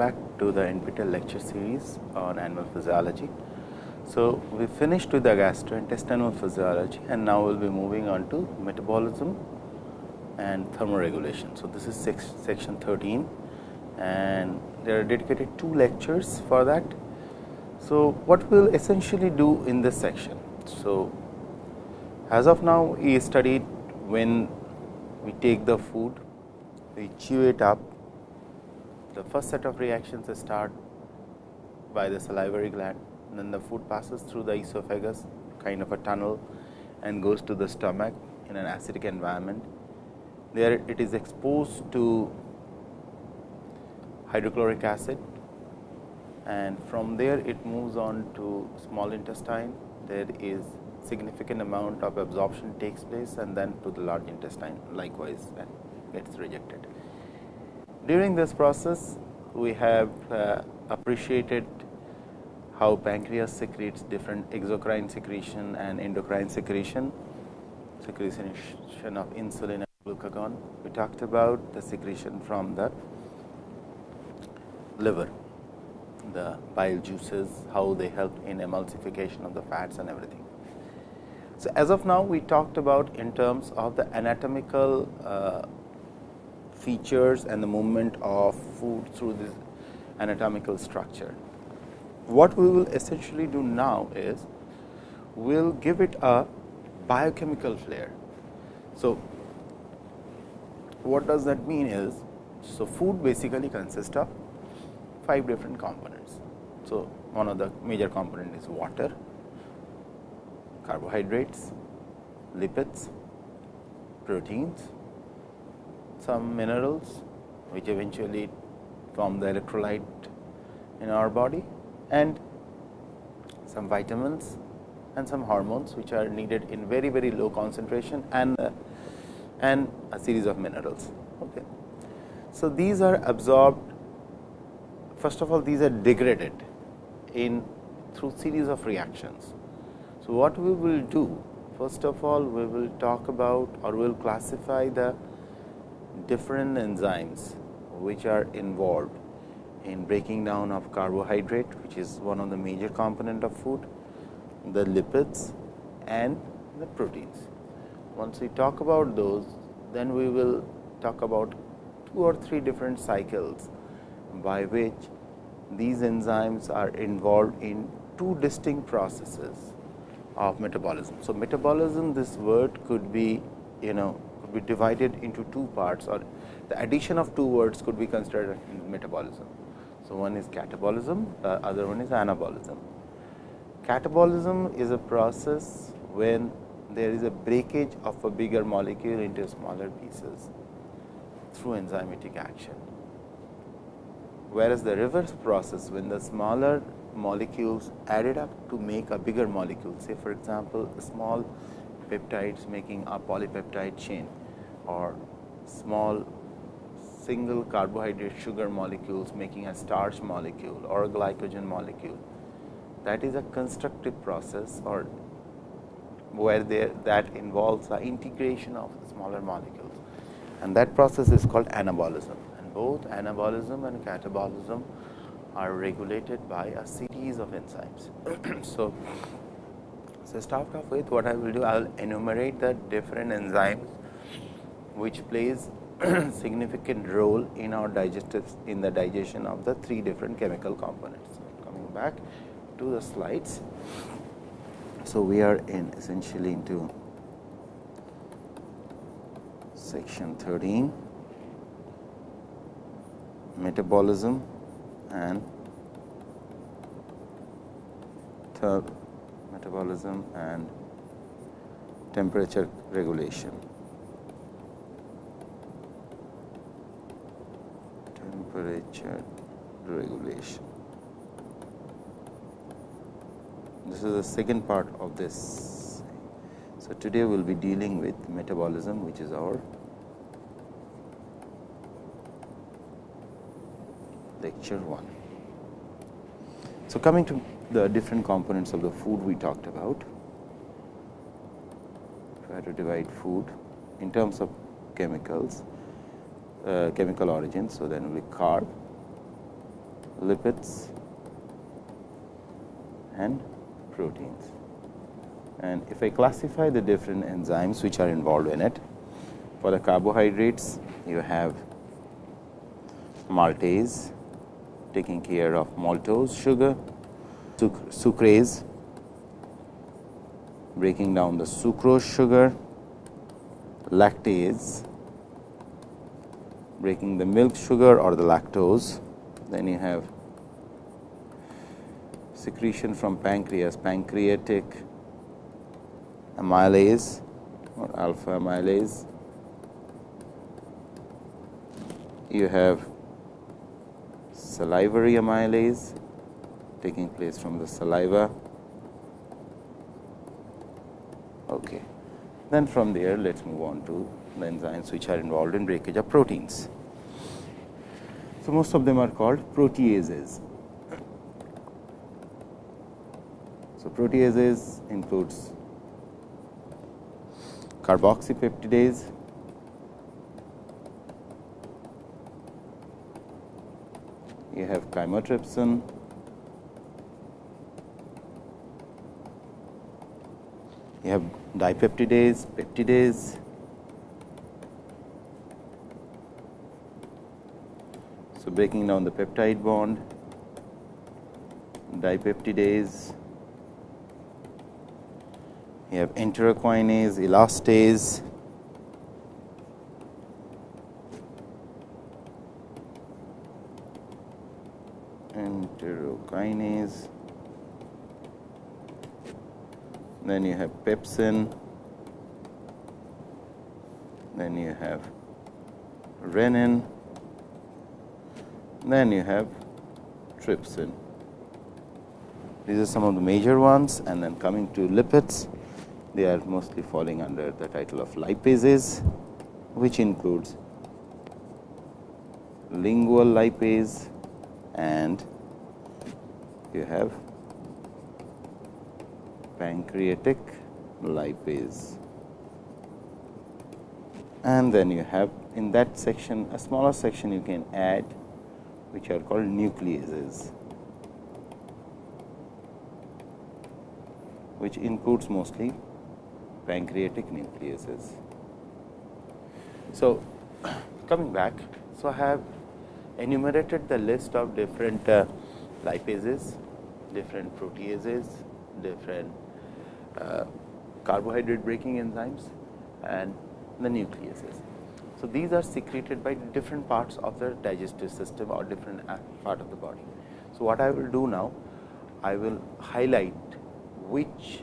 back to the NPTEL lecture series on animal physiology. So, we finished with the gastrointestinal physiology and now we will be moving on to metabolism and thermoregulation. So, this is section 13 and there are dedicated two lectures for that. So, what we will essentially do in this section? So, as of now we studied when we take the food, we chew it up, the first set of reactions start by the salivary gland, then the food passes through the esophagus kind of a tunnel and goes to the stomach in an acidic environment. There it is exposed to hydrochloric acid and from there it moves on to small intestine. There is significant amount of absorption takes place and then to the large intestine likewise and gets rejected. During this process, we have uh, appreciated how pancreas secretes different exocrine secretion and endocrine secretion, secretion of insulin and glucagon. We talked about the secretion from the liver, the bile juices, how they help in emulsification of the fats and everything. So, as of now we talked about in terms of the anatomical uh, features and the movement of food through this anatomical structure. What we will essentially do now is we will give it a biochemical flair. So, what does that mean is, so food basically consists of five different components. So, one of the major component is water, carbohydrates, lipids, proteins, some minerals which eventually form the electrolyte in our body and some vitamins and some hormones which are needed in very very low concentration and uh, and a series of minerals. Okay. So, these are absorbed first of all these are degraded in through series of reactions. So, what we will do first of all we will talk about or we will classify the different enzymes which are involved in breaking down of carbohydrate which is one of the major component of food, the lipids and the proteins. Once we talk about those, then we will talk about two or three different cycles by which these enzymes are involved in two distinct processes of metabolism. So, metabolism this word could be you know could be divided into two parts or the addition of two words could be considered metabolism. So, one is catabolism, the other one is anabolism. Catabolism is a process when there is a breakage of a bigger molecule into smaller pieces through enzymatic action. Whereas, the reverse process when the smaller molecules added up to make a bigger molecule say for example, small peptides making a polypeptide chain or small single carbohydrate sugar molecules making a starch molecule or a glycogen molecule. That is a constructive process or where there that involves the integration of smaller molecules and that process is called anabolism and both anabolism and catabolism are regulated by a series of enzymes. so, so start off with what I will do I will enumerate the different enzymes which plays significant role in our digestive in the digestion of the three different chemical components. Coming back to the slides. So, we are in essentially into section 13 metabolism and metabolism and temperature regulation. Temperature regulation. This is the second part of this. So, today we will be dealing with metabolism which is our lecture 1. So, coming to the different components of the food we talked about, try to divide food in terms of chemicals uh, chemical origin. So, then be carb, lipids and proteins. And if I classify the different enzymes which are involved in it, for the carbohydrates you have maltase taking care of maltose sugar, sucrase breaking down the sucrose sugar, lactase breaking the milk sugar or the lactose. Then you have secretion from pancreas, pancreatic amylase or alpha amylase. You have salivary amylase taking place from the saliva. Okay. Then from there, let us move on to enzymes which are involved in breakage of proteins. So, most of them are called proteases. So, proteases includes carboxypeptidase, you have chymotrypsin, you have dipeptidase, peptidase, so breaking down the peptide bond, dipeptidase, you have enterokinase, elastase, enterokinase. Then you have pepsin, then you have renin, then you have trypsin. These are some of the major ones and then coming to lipids, they are mostly falling under the title of lipases, which includes lingual lipase and you have pancreatic lipase. And then you have in that section a smaller section you can add which are called nucleases, which includes mostly pancreatic nucleases. So, coming back, so I have enumerated the list of different uh, lipases, different proteases, different uh, carbohydrate breaking enzymes and the nucleases. So, these are secreted by different parts of the digestive system or different part of the body. So, what I will do now, I will highlight which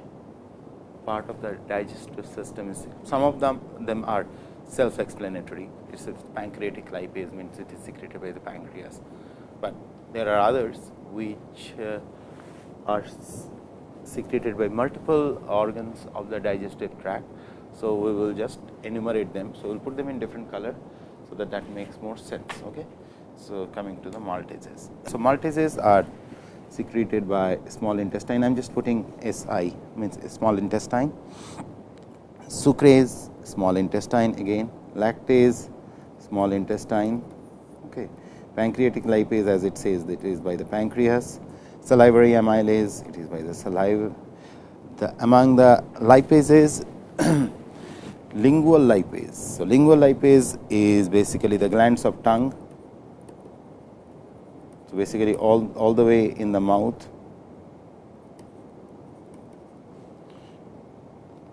part of the digestive system is, some of them, them are self explanatory, it is pancreatic lipase means it is secreted by the pancreas, but there are others which uh, are secreted by multiple organs of the digestive tract. So, we will just enumerate them. So, we will put them in different color. So, that that makes more sense. Okay. So, coming to the maltases. So, maltases are secreted by small intestine. I am just putting SI means small intestine, sucrase small intestine again, lactase small intestine, okay. pancreatic lipase as it says that is by the pancreas, salivary amylase, it is by the saliva. The, among the lipases, lingual lipase. So, lingual lipase is basically the glands of tongue. So, basically all, all the way in the mouth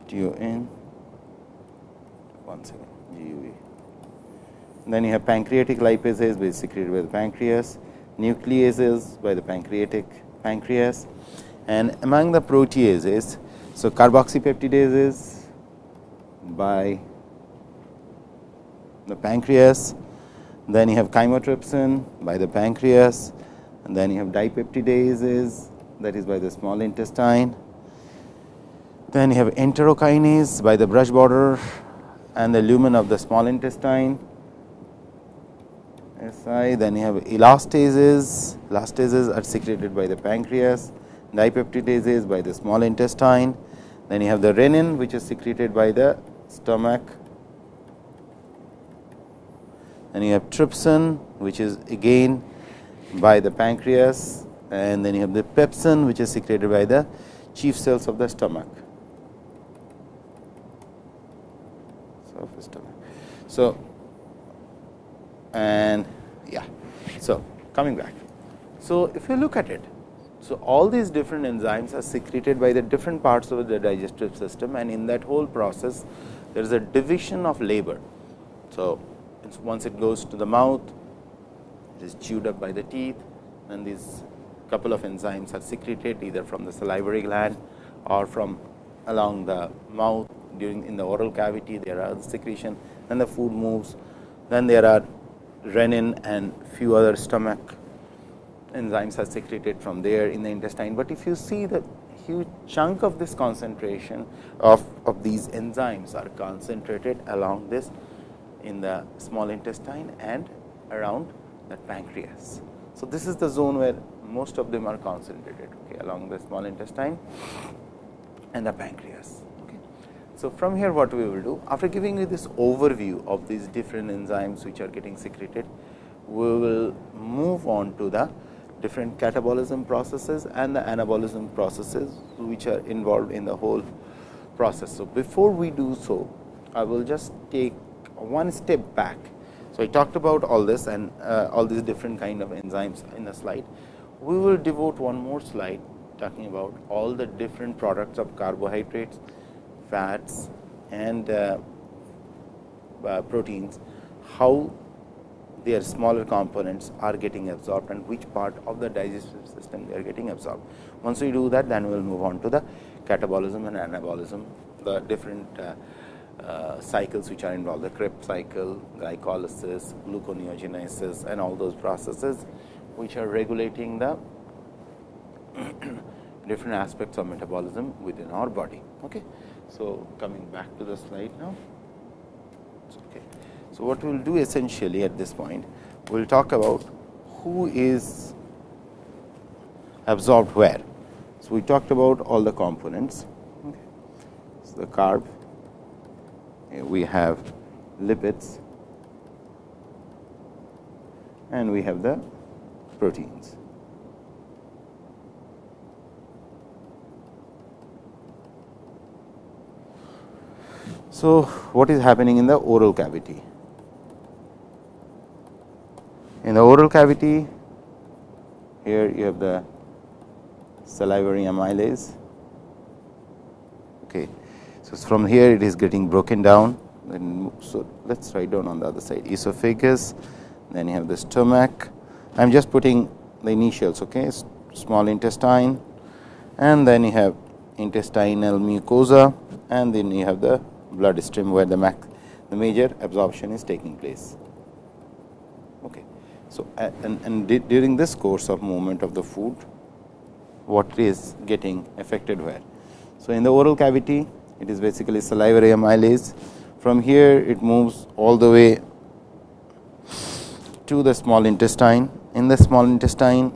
T O N one second G U V. Then you have pancreatic lipases which is secreted by the pancreas, nucleases by the pancreatic pancreas and among the proteases. So, carboxypeptidases by the pancreas, then you have chymotrypsin by the pancreas. And then you have dipeptidases that is by the small intestine. Then you have enterokinase by the brush border and the lumen of the small intestine. SI, then you have elastases, elastases are secreted by the pancreas, dipeptidases by the small intestine, then you have the renin which is secreted by the stomach, then you have trypsin which is again by the pancreas and then you have the pepsin which is secreted by the chief cells of the stomach. So, stomach. so and yeah. So, coming back. So, if you look at it, so all these different enzymes are secreted by the different parts of the digestive system and in that whole process there is a division of labor. So, once it goes to the mouth, it is chewed up by the teeth and these couple of enzymes are secreted either from the salivary gland or from along the mouth during in the oral cavity there are secretion and the food moves. Then there are renin and few other stomach enzymes are secreted from there in the intestine, but if you see the huge chunk of this concentration of, of these enzymes are concentrated along this in the small intestine and around the pancreas. So, this is the zone where most of them are concentrated okay, along the small intestine and the pancreas. Okay. So, from here what we will do after giving you this overview of these different enzymes which are getting secreted, we will move on to the different catabolism processes and the anabolism processes which are involved in the whole process. So, before we do so, I will just take one step back. So, I talked about all this and uh, all these different kind of enzymes in the slide. We will devote one more slide talking about all the different products of carbohydrates, fats and uh, uh, proteins, how their smaller components are getting absorbed and which part of the digestive system they are getting absorbed. Once we do that, then we will move on to the catabolism and anabolism, the different uh, uh, cycles which are involved, the Krebs cycle, glycolysis, gluconeogenesis and all those processes which are regulating the different aspects of metabolism within our body. Okay. So, coming back to the slide now. Okay. So, what we will do essentially at this point, we will talk about who is absorbed where. So, we talked about all the components. Okay. So, the carb, eh, we have lipids and we have the proteins. So, what is happening in the oral cavity? In the oral cavity, here you have the salivary amylase. Okay. So, from here it is getting broken down. Then, so, let us write down on the other side esophagus, then you have the stomach. I am just putting the initials, okay, small intestine and then you have intestinal mucosa and then you have the blood stream where the, the major absorption is taking place. So, and, and during this course of movement of the food, what is getting affected where? So, in the oral cavity, it is basically salivary amylase. From here, it moves all the way to the small intestine. In the small intestine,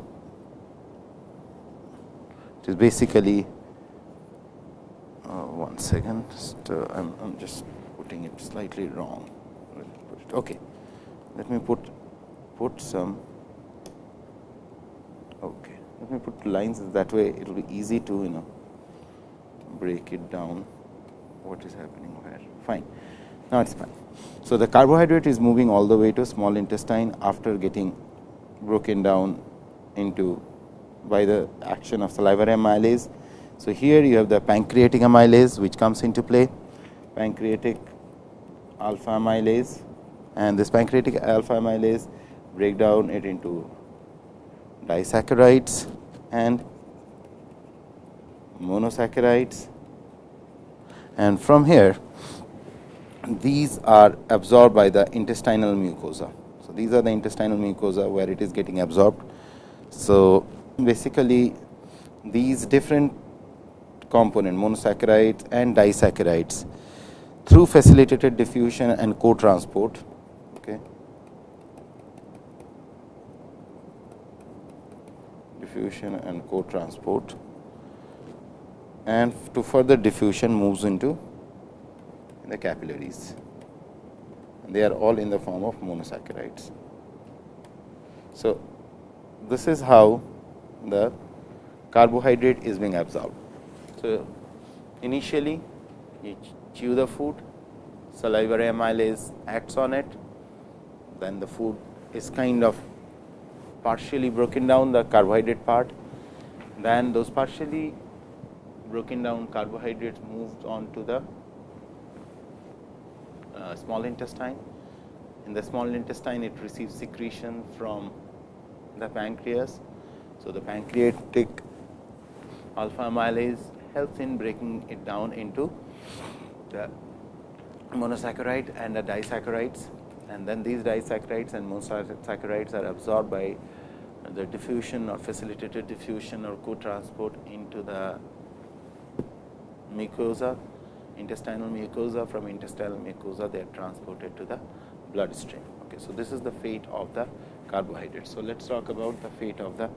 it is basically uh, one second. Just, uh, I'm, I'm just putting it slightly wrong. Okay, let me put put some okay let me put lines that way. It will be easy to you know break it down what is happening where. Fine. Now it's fine. So the carbohydrate is moving all the way to small intestine after getting broken down into by the action of salivary amylase. So here you have the pancreatic amylase which comes into play. Pancreatic alpha amylase and this pancreatic alpha amylase break down it into disaccharides and monosaccharides and from here these are absorbed by the intestinal mucosa. So, these are the intestinal mucosa where it is getting absorbed. So, basically these different component monosaccharides and disaccharides through facilitated diffusion and co-transport okay, diffusion and co-transport and to further diffusion moves into the capillaries. They are all in the form of monosaccharides. So, this is how the carbohydrate is being absorbed. So, initially you chew the food, salivary amylase acts on it, then the food is kind of partially broken down the carbohydrate part, then those partially broken down carbohydrates moved on to the uh, small intestine. In the small intestine, it receives secretion from the pancreas. So, the pancreatic alpha amylase helps in breaking it down into the monosaccharide and the disaccharides and then these disaccharides and monosaccharides are absorbed by the diffusion or facilitated diffusion or co-transport into the mucosa, intestinal mucosa. From intestinal mucosa, they are transported to the bloodstream. Okay, so this is the fate of the carbohydrates. So let's talk about the fate of the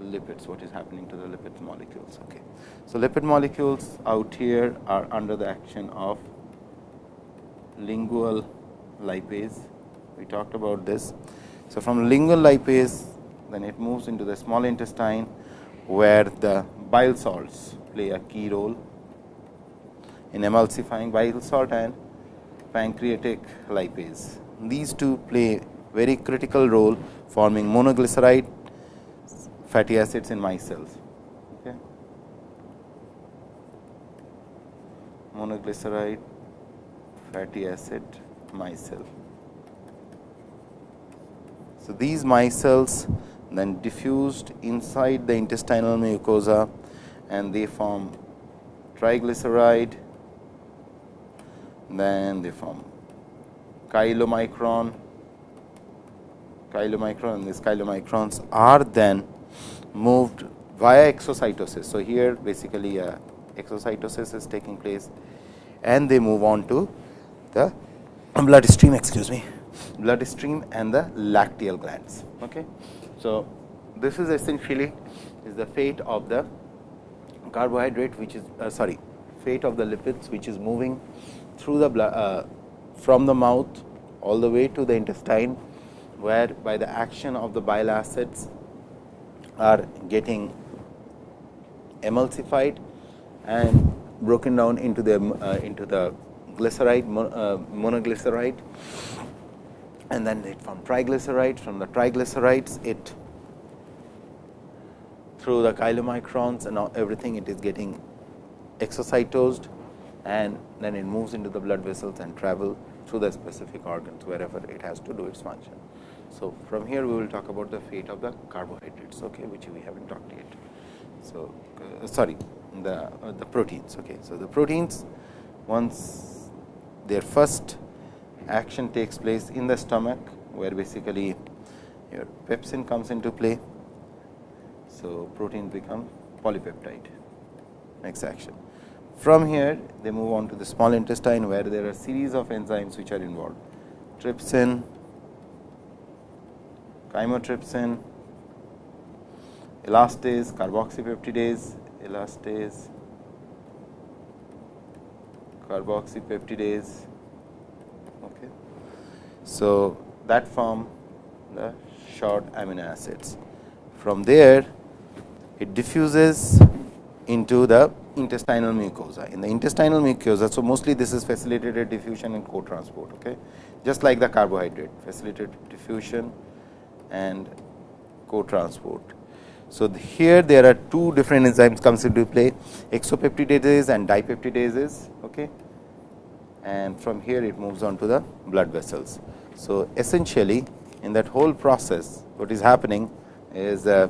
lipids. What is happening to the lipid molecules? Okay, so lipid molecules out here are under the action of lingual lipase. We talked about this. So, from lingual lipase then it moves into the small intestine where the bile salts play a key role in emulsifying bile salt and pancreatic lipase. These two play very critical role forming monoglyceride fatty acids in micelles. Okay. Monoglyceride fatty acid micelle. So, these micelles then diffused inside the intestinal mucosa and they form triglyceride, then they form chylomicron, chylomicron and these chylomicrons are then moved via exocytosis. So, here basically uh, exocytosis is taking place and they move on to the bloodstream excuse me bloodstream and the lacteal glands. Okay. So, this is essentially is the fate of the carbohydrate which is uh, sorry fate of the lipids which is moving through the blood uh, from the mouth all the way to the intestine where by the action of the bile acids are getting emulsified and broken down into the uh, into the glyceride uh, monoglyceride and then it from triglycerides from the triglycerides it through the chylomicrons and everything it is getting exocytosed and then it moves into the blood vessels and travel through the specific organs wherever it has to do its function. So, from here we will talk about the fate of the carbohydrates okay, which we have not talked yet. So, uh, sorry the uh, the proteins. Okay. So, the proteins once their first action takes place in the stomach, where basically your pepsin comes into play. So, protein become polypeptide next action. From here they move on to the small intestine, where there are series of enzymes which are involved trypsin, chymotrypsin, elastase, carboxypeptidase, elastase, carboxypeptidase, so, that form the short amino acids. From there it diffuses into the intestinal mucosa. In the intestinal mucosa, so mostly this is facilitated diffusion and co-transport, okay? just like the carbohydrate, facilitated diffusion and co-transport. So, here there are two different enzymes comes into play, exopeptidases and dipeptidases, okay? and from here it moves on to the blood vessels. So, essentially in that whole process what is happening is uh,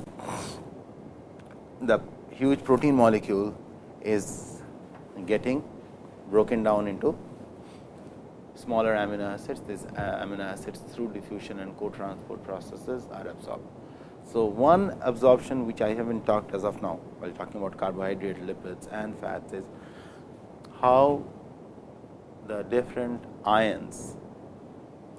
the huge protein molecule is getting broken down into smaller amino acids. These uh, amino acids through diffusion and co-transport processes are absorbed. So, one absorption which I have not talked as of now while talking about carbohydrate, lipids and fats is how the different ions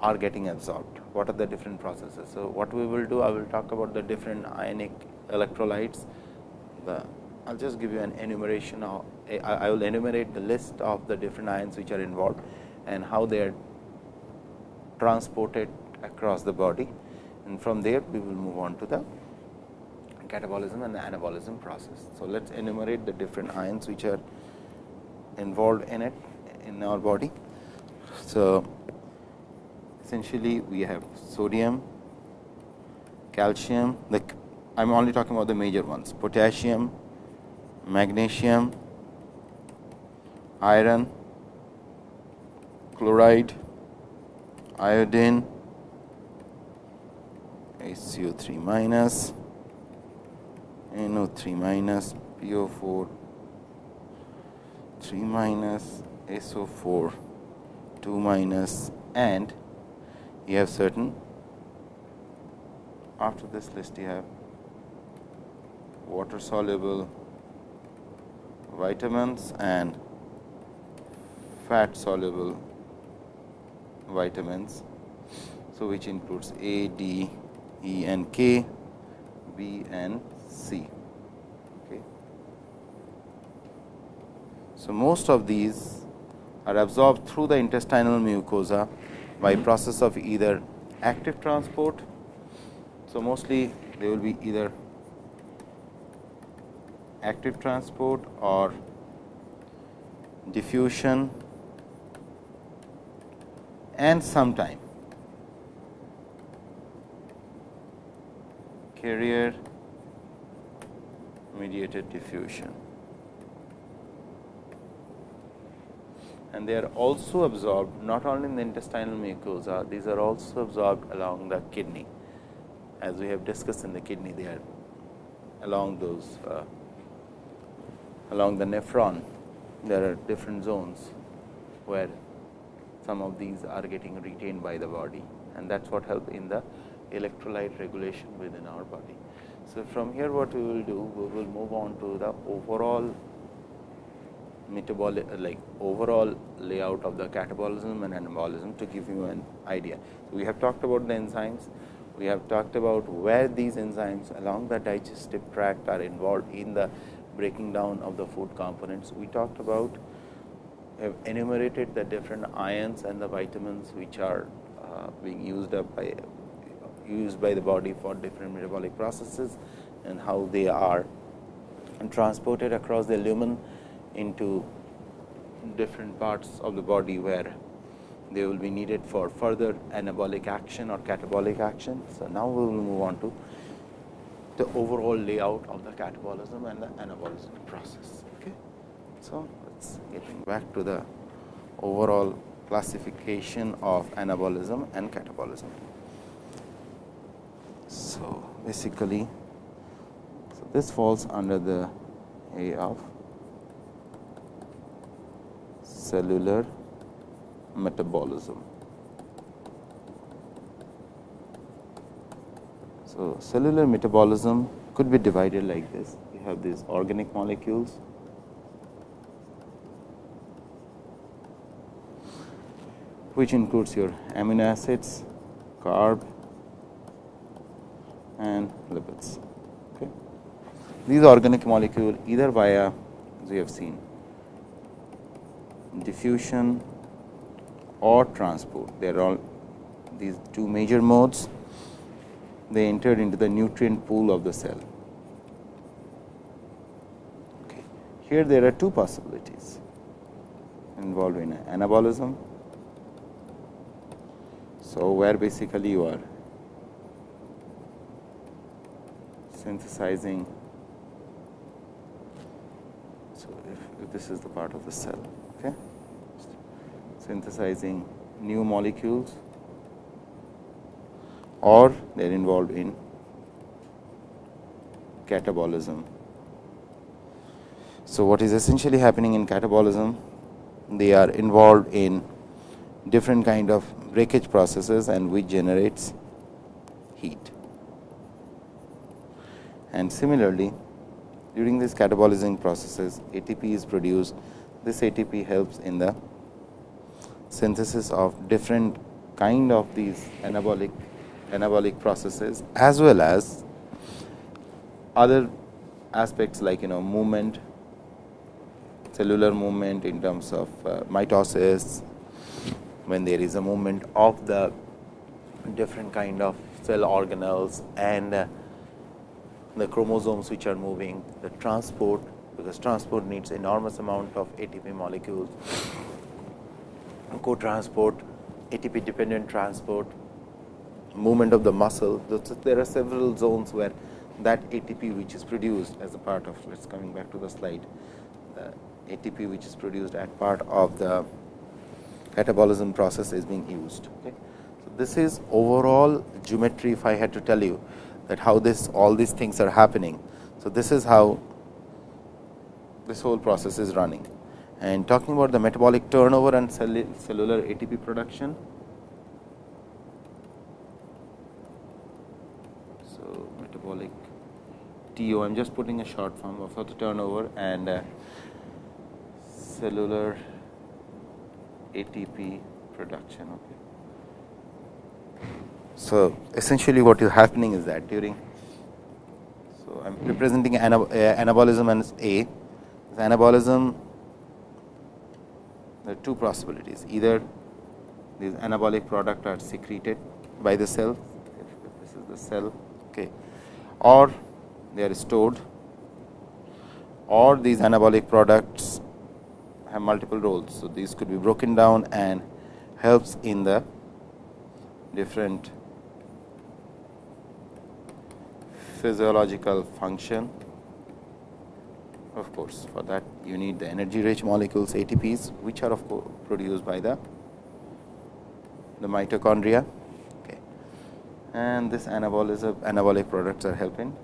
are getting absorbed. What are the different processes? So, what we will do, I will talk about the different ionic electrolytes. The I will just give you an enumeration of, I will enumerate the list of the different ions which are involved and how they are transported across the body. and from there we will move on to the catabolism and the anabolism process. So, let us enumerate the different ions which are involved in it in our body. So, essentially we have sodium, calcium, the I am only talking about the major ones. Potassium, magnesium, iron, chloride, iodine, HCO3 minus, NO3 minus, PO4, 3 minus, SO4, 2 minus and you have certain after this list you have water soluble vitamins and fat soluble vitamins. So, which includes A, D, E and K, B and C. Okay. So, most of these are absorbed through the intestinal mucosa by process of either active transport. So, mostly they will be either active transport or diffusion and sometime carrier mediated diffusion. And they are also absorbed not only in the intestinal mucosa, these are also absorbed along the kidney. As we have discussed in the kidney, they are along those uh, along the nephron, there are different zones where some of these are getting retained by the body and that is what help in the electrolyte regulation within our body. So, from here what we will do, we will move on to the overall metabolic like overall layout of the catabolism and anabolism to give you an idea. So, we have talked about the enzymes, we have talked about where these enzymes along the digestive tract are involved in the breaking down of the food components. We talked about have enumerated the different ions and the vitamins which are uh, being used up by used by the body for different metabolic processes and how they are and transported across the lumen into different parts of the body where they will be needed for further anabolic action or catabolic action. So, now we will move on to the overall layout of the catabolism and the anabolism process. Okay. So, let us getting back to the overall classification of anabolism and catabolism. So, basically, so this falls under the A of cellular metabolism. So, cellular metabolism could be divided like this. You have these organic molecules which includes your amino acids, carb and lipids. Okay. These organic molecule either via as we have seen diffusion or transport. They are all these two major modes they entered into the nutrient pool of the cell. Okay. Here there are two possibilities involved in anabolism. So, where basically you are synthesizing. So, if, if this is the part of the cell, synthesizing new molecules or they are involved in catabolism. So, what is essentially happening in catabolism? They are involved in different kind of breakage processes and which generates heat. And similarly, during these catabolizing processes, ATP is produced. This ATP helps in the synthesis of different kind of these anabolic anabolic processes as well as other aspects like you know movement cellular movement in terms of uh, mitosis when there is a movement of the different kind of cell organelles and uh, the chromosomes which are moving, the transport because transport needs enormous amount of ATP molecules, co-transport, ATP dependent transport, movement of the muscle. There are several zones where that ATP which is produced as a part of, let us coming back to the slide, uh, the ATP which is produced as part of the catabolism process is being used. Okay. So, this is overall geometry if I had to tell you that how this all these things are happening. So, this is how this whole process is running. And talking about the metabolic turnover and cellular ATP production. So, metabolic TO, I am just putting a short form of the turnover and uh, cellular ATP production. Okay. So, essentially what is happening is that during, so I am representing anab uh, anabolism as A, anabolism there are two possibilities either these anabolic product are secreted by the cell, if this is the cell okay, or they are stored or these anabolic products have multiple roles. So, these could be broken down and helps in the different physiological function. Of course, for that you need the energy rich molecules ATPs, which are of course produced by the the mitochondria. Okay. and this anabolism anabolic products are helping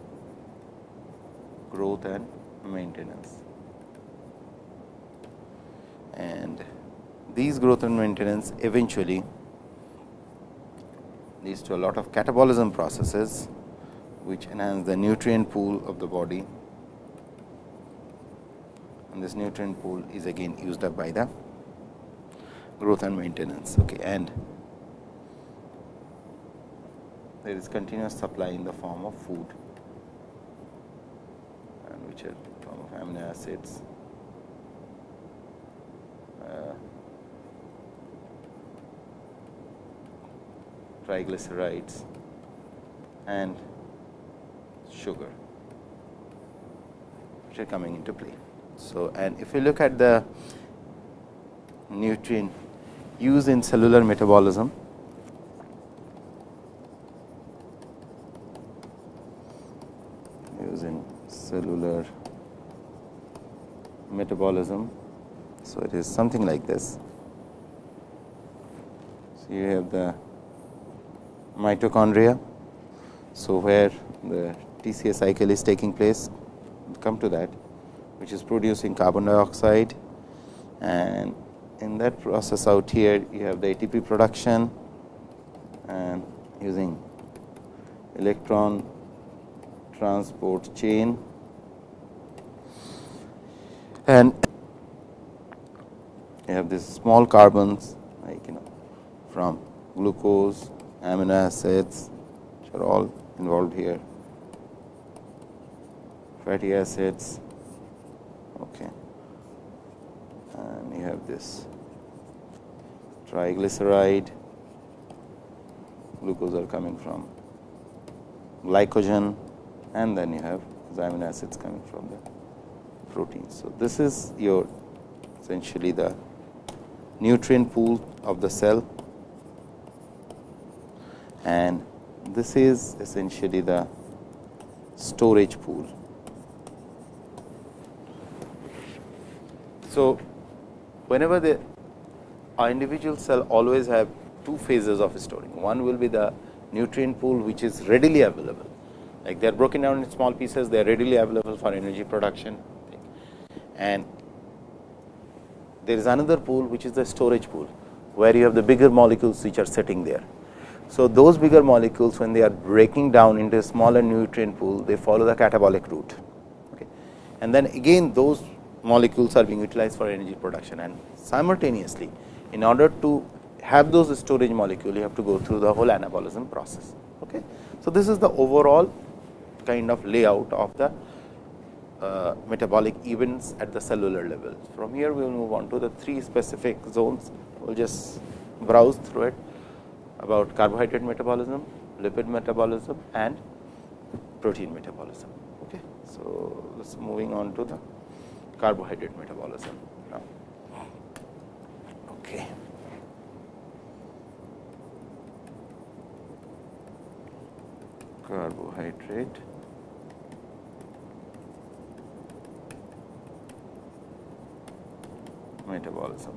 growth and maintenance. And these growth and maintenance eventually leads to a lot of catabolism processes which enhance the nutrient pool of the body and this nutrient pool is again used up by the growth and maintenance okay and there is continuous supply in the form of food and which are form of amino acids uh, triglycerides and sugar which are coming into play. So, and if you look at the nutrient used in cellular metabolism, using cellular metabolism so, it is something like this. So, you have the mitochondria. So, where the TCA cycle is taking place, come to that, which is producing carbon dioxide. And in that process out here you have the ATP production and using electron transport chain. And you have these small carbons like you know from glucose, amino acids which are all involved here, fatty acids okay. and you have this triglyceride, glucose are coming from glycogen and then you have amino acids coming from the protein. So, this is your essentially the nutrient pool of the cell and this is essentially the storage pool. So, whenever the individual cell always have two phases of storing. One will be the nutrient pool which is readily available, like they are broken down in small pieces, they are readily available for energy production and there is another pool which is the storage pool, where you have the bigger molecules which are sitting there. So, those bigger molecules when they are breaking down into a smaller nutrient pool, they follow the catabolic route. Okay. And then again those molecules are being utilized for energy production and simultaneously in order to have those storage molecule you have to go through the whole anabolism process. Okay. So, this is the overall kind of layout of the uh, metabolic events at the cellular level. From here, we will move on to the three specific zones. We will just browse through it about carbohydrate metabolism, lipid metabolism and protein metabolism. Okay. So, let us moving on to the carbohydrate metabolism now. Okay. Carbohydrate metabolism.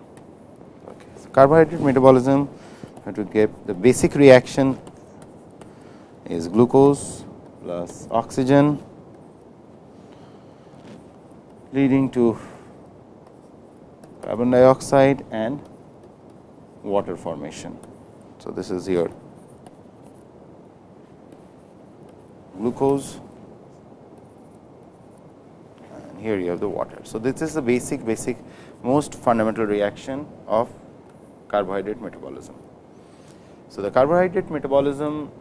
Okay. So, carbohydrate metabolism to get the basic reaction is glucose plus oxygen leading to carbon dioxide and water formation. So, this is your glucose and here you have the water. So, this is the basic basic most fundamental reaction of carbohydrate metabolism. So, the carbohydrate metabolism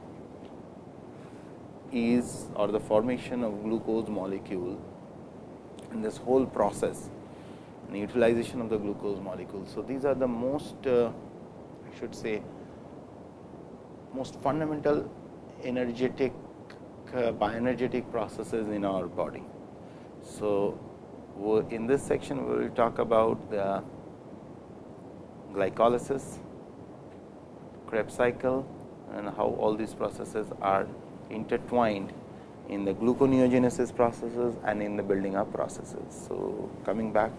is or the formation of glucose molecule in this whole process and utilization of the glucose molecule. So, these are the most uh, I should say most fundamental energetic uh, bioenergetic processes in our body. So, in this section we will talk about the glycolysis, Krebs cycle and how all these processes are intertwined in the gluconeogenesis processes and in the building up processes. So, coming back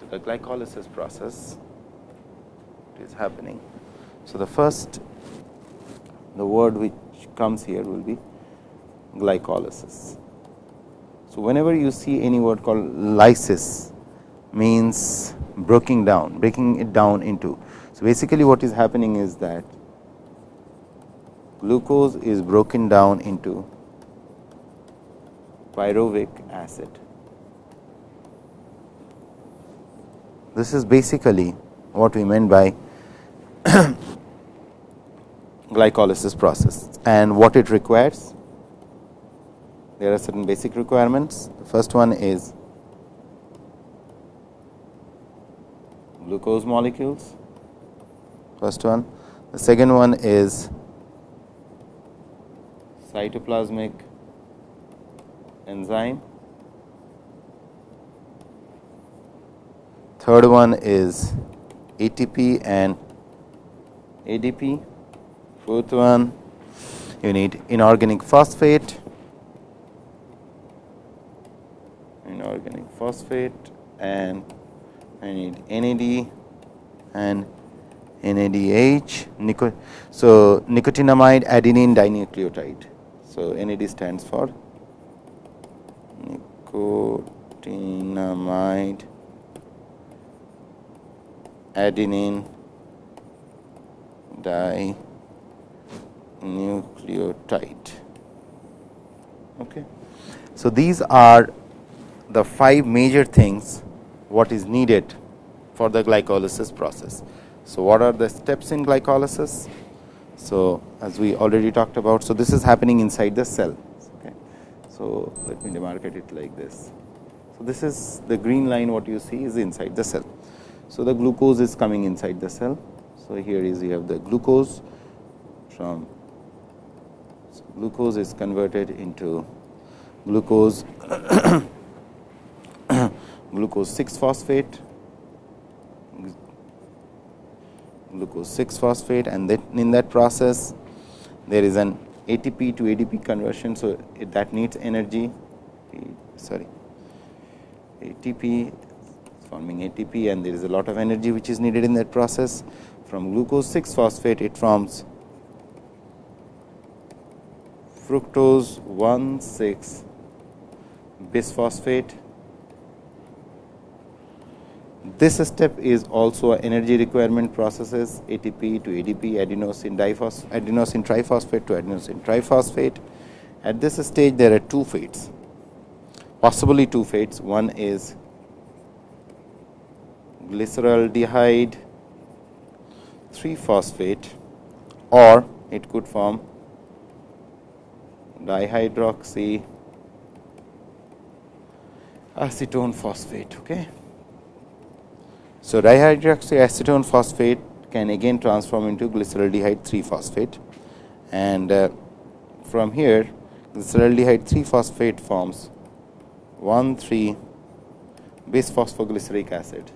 to the glycolysis process it is happening. So, the first the word which comes here will be glycolysis. So, whenever you see any word called lysis means breaking down, breaking it down into. So, basically what is happening is that glucose is broken down into pyruvic acid. This is basically what we meant by glycolysis process and what it requires. There are certain basic requirements. The first one is glucose molecules, first one. The second one is cytoplasmic enzyme. Third one is ATP and ADP. Fourth one, you need inorganic phosphate, inorganic phosphate, and I need NAD and NADH. Nico so, nicotinamide adenine dinucleotide. So, NAD stands for nicotinamide adenine dinucleotide. Okay. So, these are the five major things what is needed for the glycolysis process. So, what are the steps in glycolysis? So, as we already talked about, so this is happening inside the cell. So, let me demarcate it like this. So, this is the green line what you see is inside the cell. So, the glucose is coming inside the cell. So, here is you have the glucose from so glucose is converted into glucose glucose 6 phosphate glucose 6 phosphate and that in that process there is an ATP to ADP conversion. So, that needs energy sorry ATP forming ATP and there is a lot of energy which is needed in that process. From glucose 6 phosphate it forms fructose 1 6 bisphosphate this step is also energy requirement processes ATP to ADP adenosine diphos adenosine triphosphate to adenosine triphosphate. At this stage there are two fates possibly two fates one is glyceraldehyde 3 phosphate or it could form dihydroxy acetone phosphate. Okay. So, dihydroxyacetone phosphate can again transform into glyceraldehyde 3 phosphate and uh, from here this acetaldehyde 3 phosphate forms 1 3 bis phosphoglyceric acid.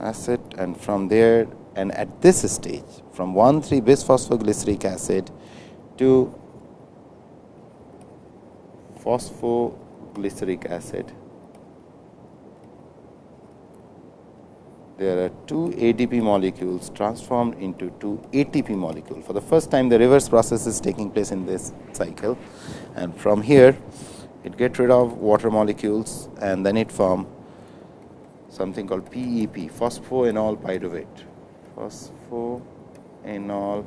acid and from there and at this stage from 1 3 bis phosphoglyceric acid to phosphoglyceric acid there are two ADP molecules transformed into two ATP molecule. For the first time the reverse process is taking place in this cycle and from here it get rid of water molecules and then it form something called PEP phosphoenol pyruvate phosphoenol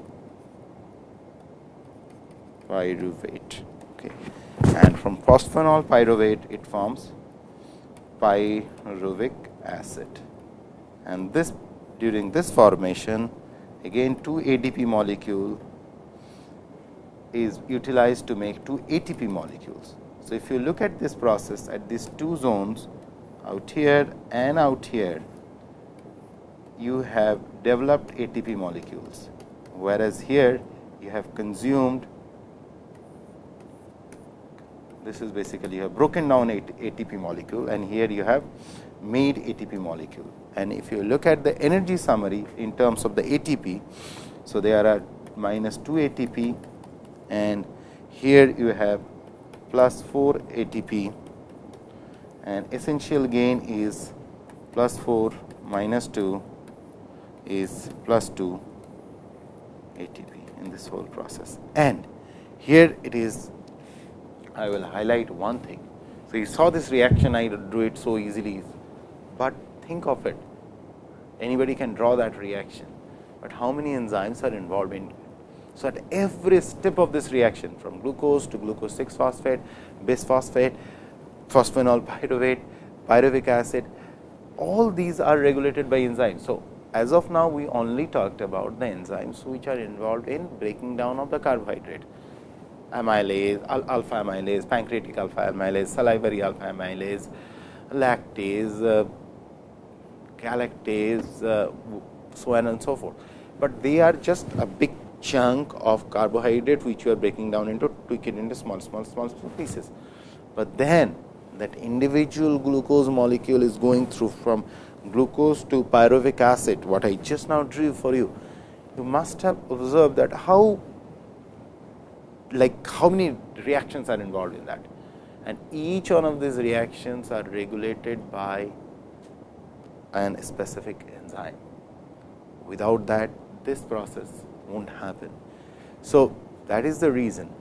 pyruvate okay. And from phosphoenol pyruvate it forms pyruvic acid and this during this formation again two ADP molecule is utilized to make two ATP molecules. So, if you look at this process at these two zones out here and out here, you have developed ATP molecules, whereas here you have consumed this is basically you have broken down ATP molecule and here you have made ATP molecule and if you look at the energy summary in terms of the ATP. So, there are minus 2 ATP and here you have plus 4 ATP and essential gain is plus 4 minus 2 is plus 2 ATP in this whole process. And here it is I will highlight one thing. So, you saw this reaction I drew it so easily, but think of it anybody can draw that reaction, but how many enzymes are involved in it. so, at every step of this reaction from glucose to glucose 6 phosphate, bisphosphate, phosphoenol pyruvate, pyruvic acid, all these are regulated by enzymes. So, as of now we only talked about the enzymes which are involved in breaking down of the carbohydrate amylase, alpha amylase, pancreatic alpha amylase, salivary alpha amylase, lactase, uh, galactase, uh, so on and so forth. But they are just a big chunk of carbohydrate which you are breaking down into tweak it into small, small, small, small pieces. But then that individual glucose molecule is going through from glucose to pyruvic acid, what I just now drew for you. You must have observed that how like how many reactions are involved in that and each one of these reactions are regulated by an specific enzyme. Without that this process not happen. So, that is the reason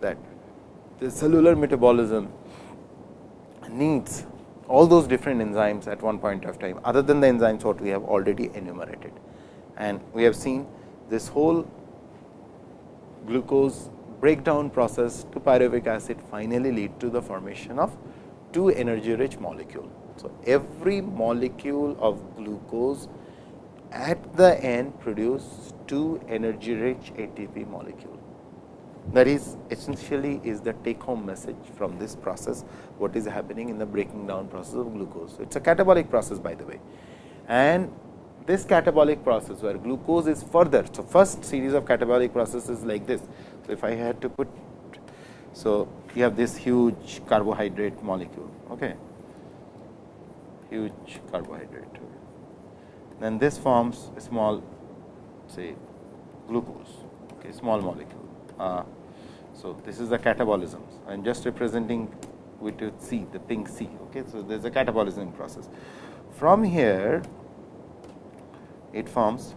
that the cellular metabolism needs all those different enzymes at one point of time other than the enzymes what we have already enumerated. And we have seen this whole glucose breakdown process to pyruvic acid finally lead to the formation of two energy rich molecule. So, every molecule of glucose at the end produce two energy rich ATP molecule. That is essentially is the take home message from this process what is happening in the breaking down process of glucose. It is a catabolic process by the way and this catabolic process where glucose is further. So, first series of catabolic processes like this. So, if I had to put so you have this huge carbohydrate molecule. Okay huge carbohydrate. Then this forms a small say glucose, okay, small molecule. Uh, so, this is the catabolism. I am just representing with C, the pink C. Okay. So, there is a catabolism process. From here, it forms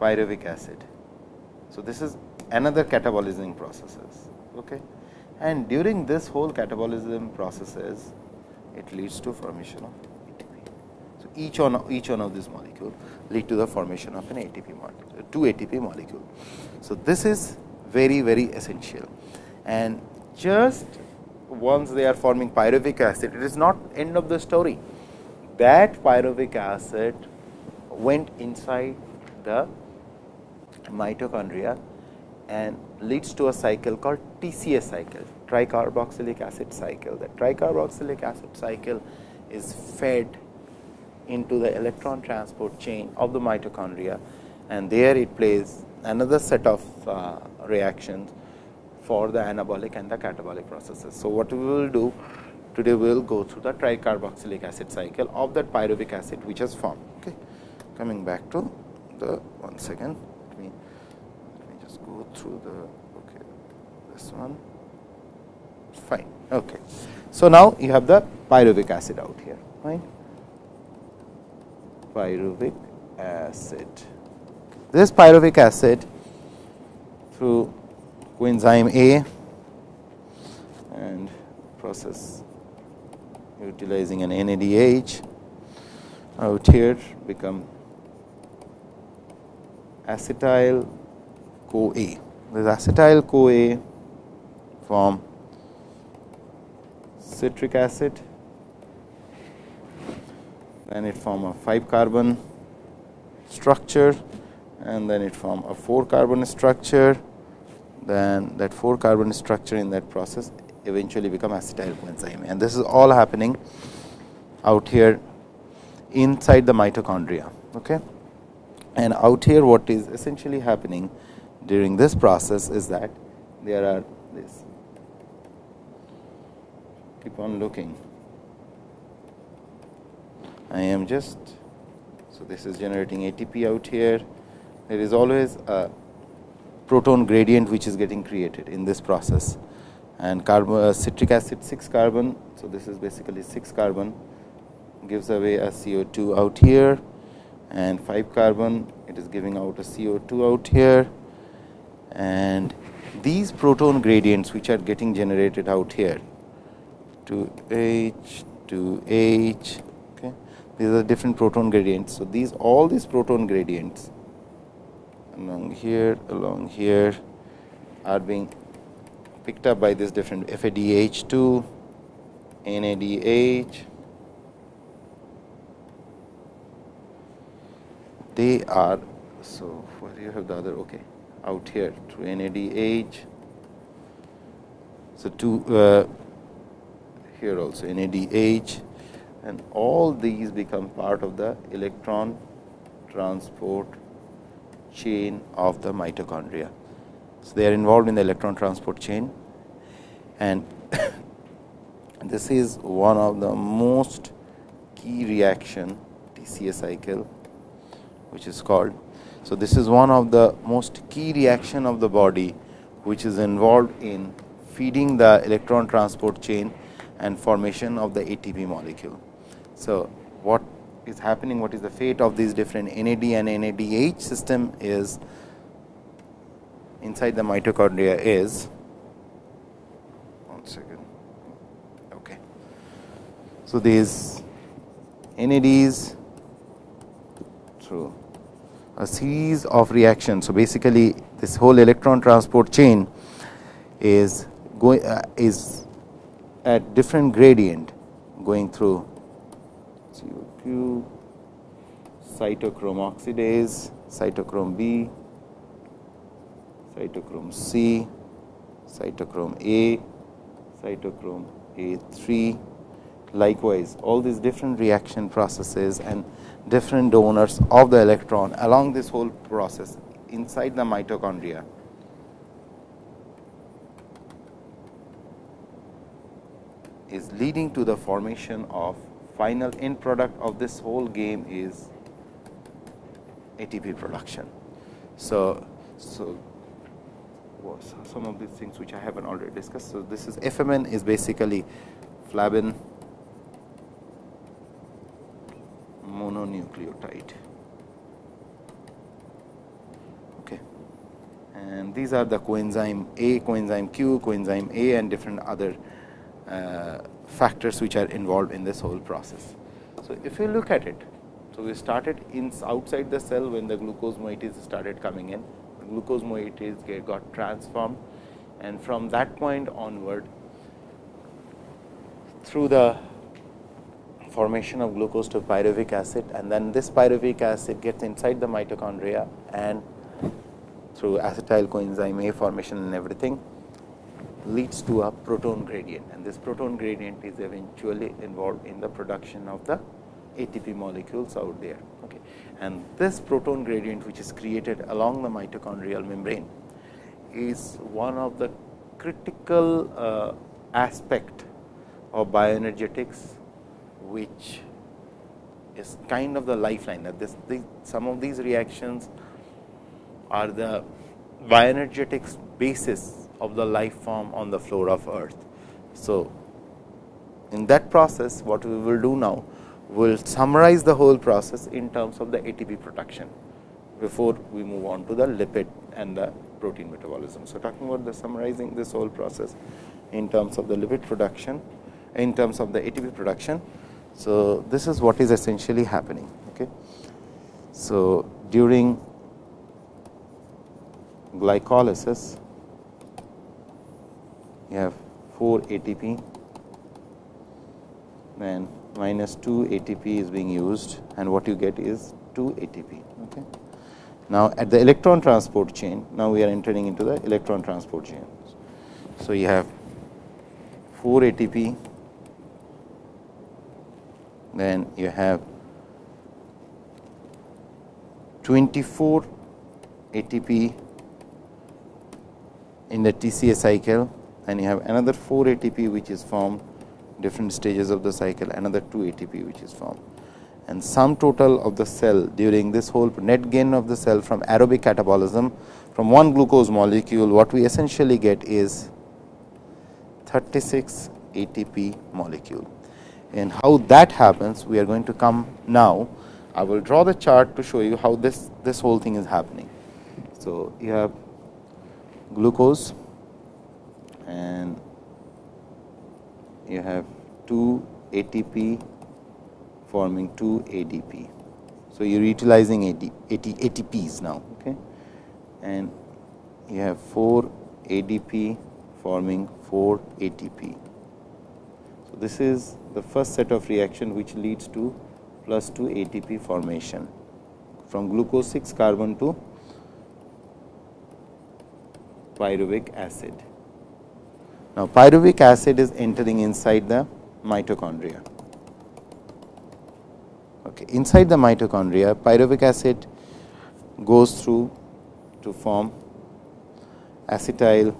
pyruvic acid. So, this is another catabolism processes. Okay. And during this whole catabolism processes, it leads to formation of ATP. So, each one each one of these molecule lead to the formation of an ATP molecule, two ATP molecule. So, this is very very essential and just once they are forming pyruvic acid, it is not end of the story. That pyruvic acid went inside the mitochondria and leads to a cycle called TCA cycle tricarboxylic acid cycle. The tricarboxylic acid cycle is fed into the electron transport chain of the mitochondria and there it plays another set of uh, reactions for the anabolic and the catabolic processes. So, what we will do today we will go through the tricarboxylic acid cycle of that pyruvic acid which has formed. Okay. Coming back to the one second, let me, let me just go through the okay, this one fine. Okay. So, now you have the pyruvic acid out here fine pyruvic acid. This pyruvic acid through coenzyme A and process utilizing an NADH out here become acetyl CoA. This acetyl CoA form citric acid, then it form a 5 carbon structure and then it form a 4 carbon structure, then that 4 carbon structure in that process eventually become acetyl coenzyme and this is all happening out here inside the mitochondria. Okay. And out here what is essentially happening during this process is that there are this keep on looking. I am just so this is generating ATP out here. There is always a proton gradient which is getting created in this process and carbon uh, citric acid 6 carbon. So, this is basically 6 carbon. Gives away a CO2 out here. And 5 carbon it is giving out a CO2 out here. And these proton gradients which are getting generated out here to H to H okay? These are different proton gradients. So these all these proton gradients along here along here are being picked up by this different FADH2 NADH they are so where you have the other okay out here through NADH. So, two uh, here also NADH and all these become part of the electron transport chain of the mitochondria. So, they are involved in the electron transport chain and this is one of the most key reaction TCA cycle which is called. So, this is one of the most key reaction of the body which is involved in feeding the electron transport chain and formation of the ATP molecule. So, what is happening what is the fate of these different NAD and NADH system is inside the mitochondria is one second okay so these NADs through a series of reactions. So, basically this whole electron transport chain is going uh, is at different gradient going through CO2, cytochrome oxidase, cytochrome B, cytochrome C, cytochrome A, cytochrome A3. Likewise, all these different reaction processes and different donors of the electron along this whole process inside the mitochondria. is leading to the formation of final end product of this whole game is ATP production. So, so some of these things which I haven't already discussed. So, this is FMN is basically flavin mononucleotide. Okay. And these are the coenzyme A, coenzyme Q, coenzyme A and different other uh, factors which are involved in this whole process. So, if you look at it, so we started in outside the cell when the glucose moieties started coming in, glucose moieties get, got transformed. And from that point onward through the formation of glucose to pyruvic acid and then this pyruvic acid gets inside the mitochondria and through acetyl coenzyme A formation and everything leads to a proton gradient. And this proton gradient is eventually involved in the production of the ATP molecules out there. Okay. And this proton gradient which is created along the mitochondrial membrane is one of the critical uh, aspect of bioenergetics which is kind of the lifeline that this, the, some of these reactions are the bioenergetics basis of the life form on the floor of earth. So, in that process what we will do now will summarize the whole process in terms of the ATP production before we move on to the lipid and the protein metabolism. So, talking about the summarizing this whole process in terms of the lipid production in terms of the ATP production. So, this is what is essentially happening. Okay. So, during glycolysis you have 4 ATP then minus 2 ATP is being used and what you get is 2 ATP. Okay. Now, at the electron transport chain, now we are entering into the electron transport chain. So, you have 4 ATP, then you have 24 ATP in the TCA cycle and you have another 4 ATP which is formed different stages of the cycle another 2 ATP which is formed and sum total of the cell during this whole net gain of the cell from aerobic catabolism from one glucose molecule what we essentially get is 36 ATP molecule. And how that happens we are going to come now. I will draw the chart to show you how this, this whole thing is happening. So, you have glucose and you have 2 ATP forming 2 ADP. So, you are utilizing AD, AT, ATPs now okay? and you have 4 ADP forming 4 ATP. So, this is the first set of reaction which leads to plus 2 ATP formation from glucose 6 carbon to pyruvic acid. Now, pyruvic acid is entering inside the mitochondria. Okay. Inside the mitochondria, pyruvic acid goes through to form acetyl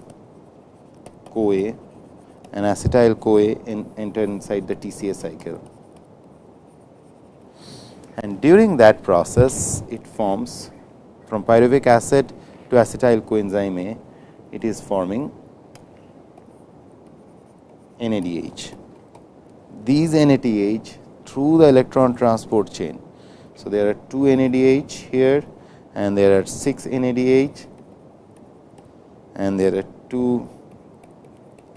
CoA and acetyl CoA in, enter inside the TCA cycle. And during that process, it forms from pyruvic acid to acetyl coenzyme A, it is forming NADH. These NADH through the electron transport chain. So, there are 2 NADH here and there are 6 NADH and there are 2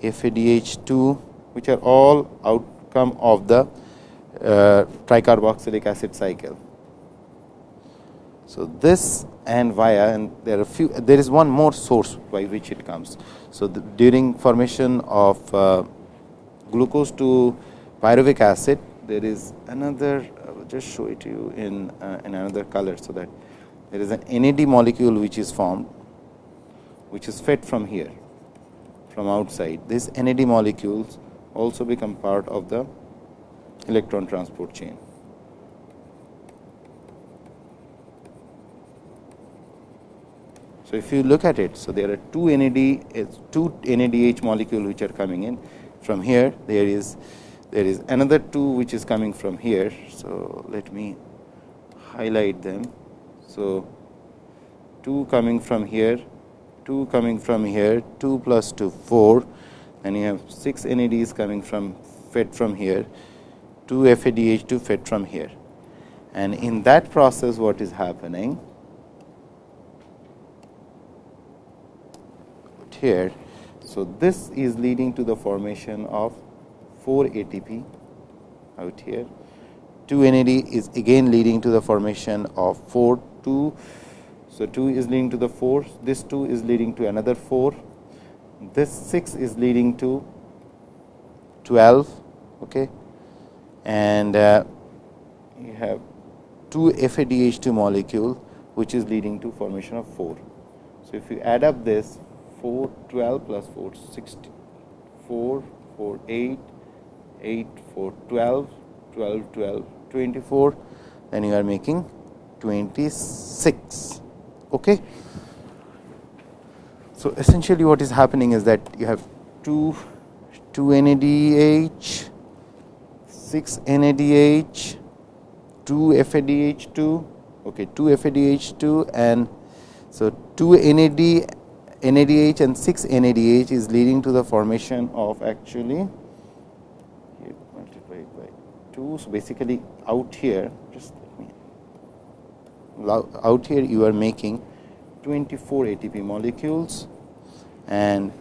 FADH2 which are all outcome of the uh, tricarboxylic acid cycle. So, this and via and there are few there is one more source by which it comes. So, during formation of uh, glucose to pyruvic acid there is another I will just show it to you in, uh, in another color. So, that there is an NAD molecule which is formed which is fed from here from outside. These NAD molecules also become part of the electron transport chain. So, if you look at it, so there are two NAD, two NADH molecule which are coming in from here. There is there is another 2 which is coming from here. So, let me highlight them. So, 2 coming from here, 2 coming from here, 2 plus 2 4 and you have 6 NADs coming from fed from here, 2 FADH2 fed from here. And in that process what is happening here. So, this is leading to the formation of 4 ATP out here. 2 NAD is again leading to the formation of 4 2. So, 2 is leading to the 4, this 2 is leading to another 4, this 6 is leading to 12 okay. and uh, you have 2 FADH2 molecule which is leading to formation of 4. So, if you add up this 4 12 plus 4 60 4 4 8 8 4 12 12 12 24, then you are making 26. Okay. So, essentially what is happening is that you have 2 2 NADH, 6 NADH, 2 FADH2, okay, 2 FADH2 and so 2 NAD NADH and 6 NADH is leading to the formation of actually multiplied by 2. So, basically out here just out here you are making 24 ATP molecules. And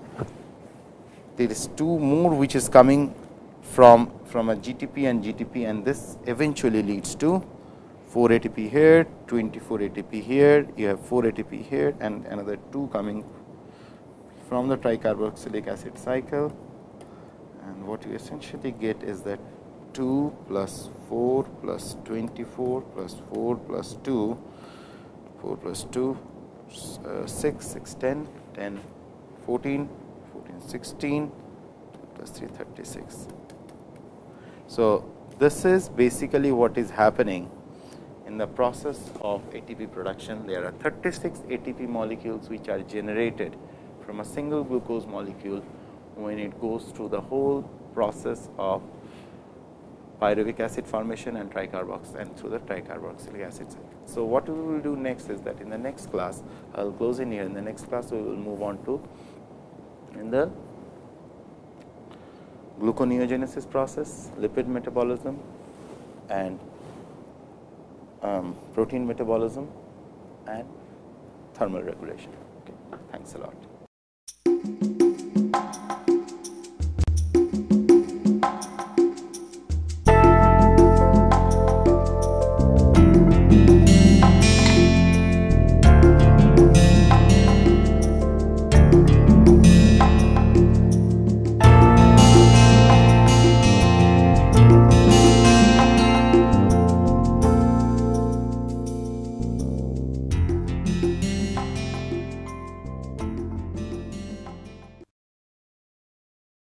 there is two more which is coming from from a GTP and GTP and this eventually leads to 4 ATP here, 24 ATP here, you have 4 ATP here and another 2 coming from the tricarboxylic acid cycle. And what you essentially get is that 2 plus 4 plus 24 plus 4 plus 2 4 plus 2 uh, 6 6 10 10 14 14 16 plus 3 36 so this is basically what is happening in the process of ATP production. There are 36 ATP molecules which are generated from a single glucose molecule when it goes through the whole process of pyruvic acid formation and tricarbox and through the tricarboxylic acid cycle. So, what we will do next is that in the next class I will close in here in the next class we will move on to in the gluconeogenesis process, lipid metabolism and um, protein metabolism and thermal regulation. Okay. Thanks a lot.